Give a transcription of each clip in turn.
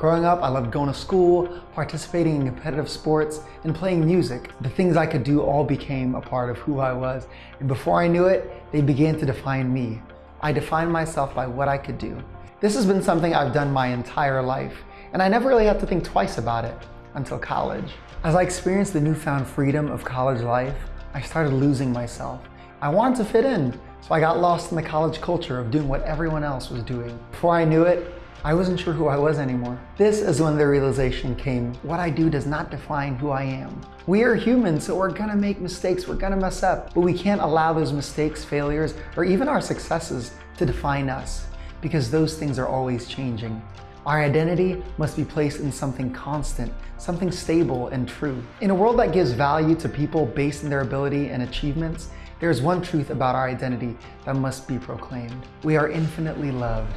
Growing up, I loved going to school, participating in competitive sports, and playing music. The things I could do all became a part of who I was. And before I knew it, they began to define me. I defined myself by what I could do. This has been something I've done my entire life, and I never really had to think twice about it until college. As I experienced the newfound freedom of college life, I started losing myself. I wanted to fit in, so I got lost in the college culture of doing what everyone else was doing. Before I knew it, I wasn't sure who I was anymore. This is when the realization came, what I do does not define who I am. We are humans, so we're gonna make mistakes, we're gonna mess up, but we can't allow those mistakes, failures, or even our successes to define us, because those things are always changing. Our identity must be placed in something constant, something stable and true. In a world that gives value to people based on their ability and achievements, there is one truth about our identity that must be proclaimed. We are infinitely loved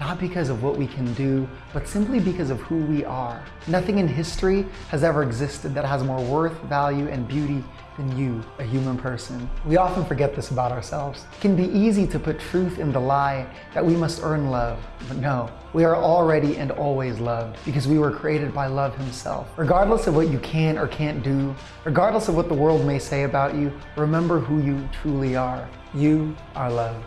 not because of what we can do, but simply because of who we are. Nothing in history has ever existed that has more worth, value, and beauty than you, a human person. We often forget this about ourselves. It can be easy to put truth in the lie that we must earn love, but no, we are already and always loved because we were created by love himself. Regardless of what you can or can't do, regardless of what the world may say about you, remember who you truly are. You are loved.